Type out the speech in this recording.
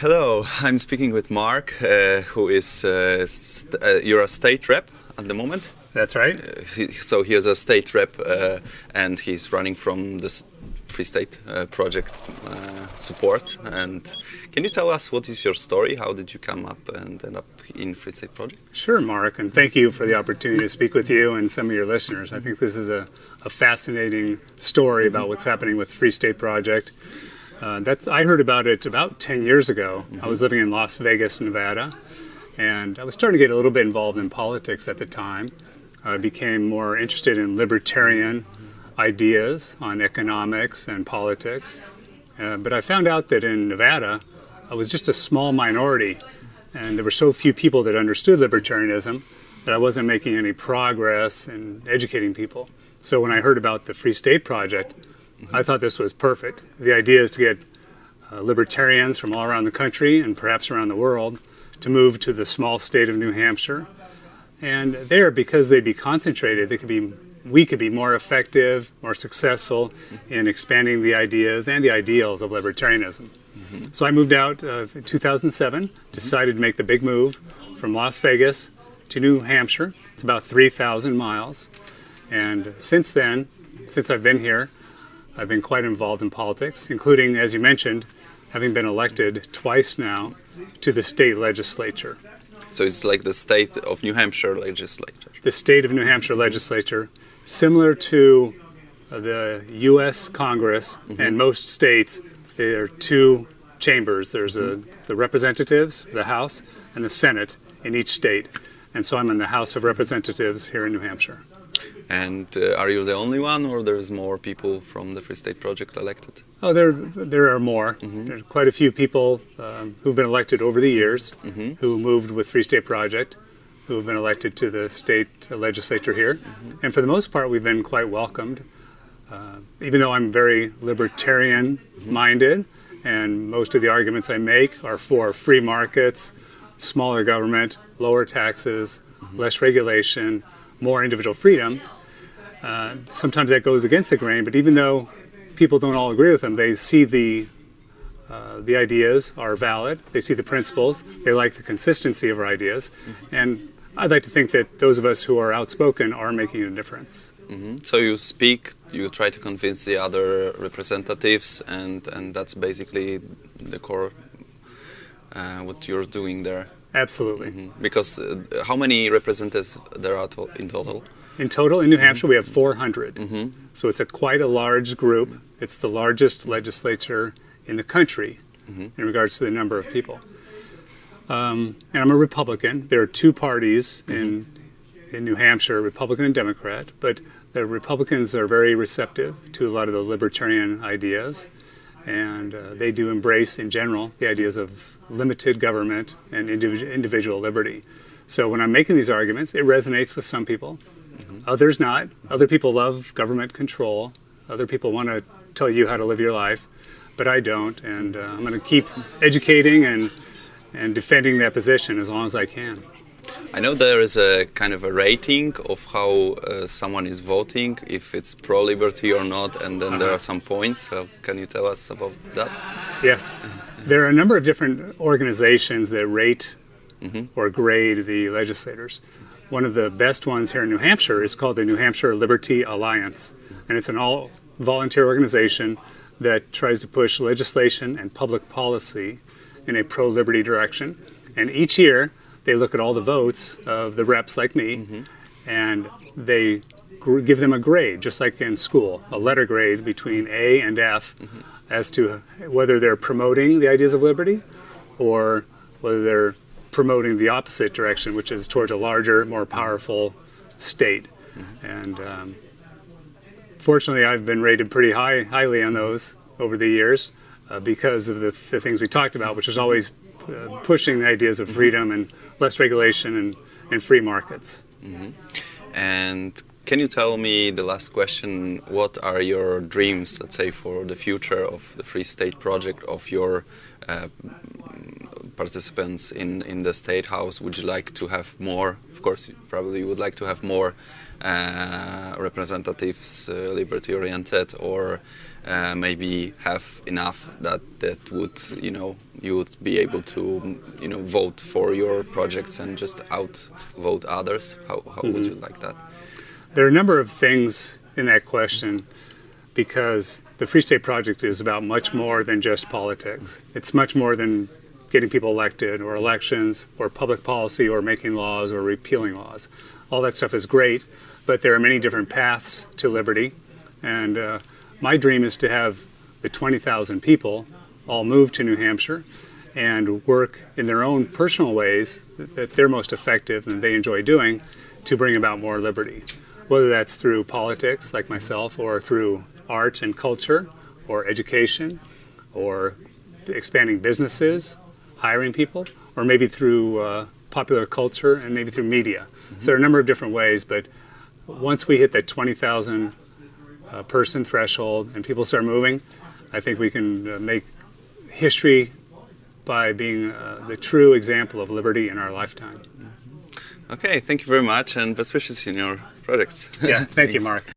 Hello, I'm speaking with Mark, uh, who is uh, uh, you're a state rep at the moment. That's right. Uh, he, so he is a state rep, uh, and he's running from the Free State uh, project support. And can you tell us what is your story? How did you come up and end up in Free State project? Sure, Mark, and thank you for the opportunity to speak with you and some of your listeners. I think this is a, a fascinating story about what's happening with Free State project. Uh, that's I heard about it about 10 years ago. Mm -hmm. I was living in Las Vegas, Nevada, and I was starting to get a little bit involved in politics at the time. I became more interested in libertarian ideas on economics and politics. Uh, but I found out that in Nevada, I was just a small minority, and there were so few people that understood libertarianism that I wasn't making any progress in educating people. So when I heard about the Free State Project, I thought this was perfect. The idea is to get uh, libertarians from all around the country and perhaps around the world to move to the small state of New Hampshire. And there, because they'd be concentrated, they could be, we could be more effective, more successful in expanding the ideas and the ideals of libertarianism. Mm -hmm. So I moved out uh, in 2007, decided to make the big move from Las Vegas to New Hampshire. It's about 3,000 miles. And since then, since I've been here, I've been quite involved in politics, including, as you mentioned, having been elected twice now to the state legislature. So it's like the state of New Hampshire legislature. The state of New Hampshire legislature, similar to uh, the U.S. Congress mm -hmm. and most states, there are two chambers. There's a, the representatives, the House, and the Senate in each state. And so I'm in the House of Representatives here in New Hampshire. And uh, are you the only one, or there's more people from the Free State Project elected? Oh, there there are more. Mm -hmm. There are quite a few people um, who've been elected over the years mm -hmm. who moved with Free State Project, who have been elected to the state legislature here. Mm -hmm. And for the most part, we've been quite welcomed. Uh, even though I'm very libertarian-minded, and most of the arguments I make are for free markets, smaller government, lower taxes, less regulation, more individual freedom, uh, sometimes that goes against the grain, but even though people don't all agree with them, they see the uh, the ideas are valid, they see the principles, they like the consistency of our ideas, mm -hmm. and I'd like to think that those of us who are outspoken are making a difference. Mm -hmm. So you speak, you try to convince the other representatives, and, and that's basically the core uh, what you're doing there. Absolutely. Mm -hmm. Because uh, how many representatives there are to in total? In total, in New Hampshire, we have 400. Mm -hmm. So it's a quite a large group. It's the largest legislature in the country mm -hmm. in regards to the number of people. Um, and I'm a Republican. There are two parties in mm-hmm. in New Hampshire, Republican and Democrat, but the Republicans are very receptive to a lot of the libertarian ideas and uh, they do embrace in general the ideas of limited government and individual, individual liberty. So when I'm making these arguments, it resonates with some people, mm -hmm. others not. Other people love government control. Other people want to tell you how to live your life, but I don't. And uh, I'm going to keep educating and, and defending that position as long as I can. I know there is a kind of a rating of how uh, someone is voting, if it's pro-liberty or not, and then there are some points. So can you tell us about that? Yes. There are a number of different organizations that rate mm -hmm. or grade the legislators. One of the best ones here in New Hampshire is called the New Hampshire Liberty Alliance, and it's an all-volunteer organization that tries to push legislation and public policy in a pro-liberty direction. And each year, they look at all the votes of the reps like me, mm -hmm. and they give them a grade, just like in school, a letter grade between A and F, mm -hmm. as to whether they're promoting the ideas of liberty or whether they're promoting the opposite direction, which is towards a larger, more powerful state. Mm -hmm. And um, fortunately, I've been rated pretty high, highly on those over the years uh, because of the, the things we talked about, which is always uh, pushing the ideas of freedom and less regulation and, and free markets. Mm -hmm. And can you tell me, the last question, what are your dreams, let's say, for the future of the Free State Project, of your uh, participants in, in the State House? Would you like to have more, of course, probably you probably would like to have more uh, representatives uh, liberty-oriented or uh, maybe have enough that that would, you know, you would be able to, you know, vote for your projects and just outvote others? How, how would you like that? There are a number of things in that question because the Free State Project is about much more than just politics. It's much more than getting people elected or elections or public policy or making laws or repealing laws. All that stuff is great, but there are many different paths to liberty. And uh, my dream is to have the 20,000 people all move to New Hampshire and work in their own personal ways that they're most effective and they enjoy doing to bring about more liberty. Whether that's through politics, like myself, or through art and culture, or education, or expanding businesses, hiring people, or maybe through uh, popular culture and maybe through media. So there are a number of different ways, but once we hit that 20,000 uh, person threshold and people start moving, I think we can uh, make history by being uh, the true example of liberty in our lifetime. Okay, thank you very much and best wishes in your projects. Yeah, thank you, Mark.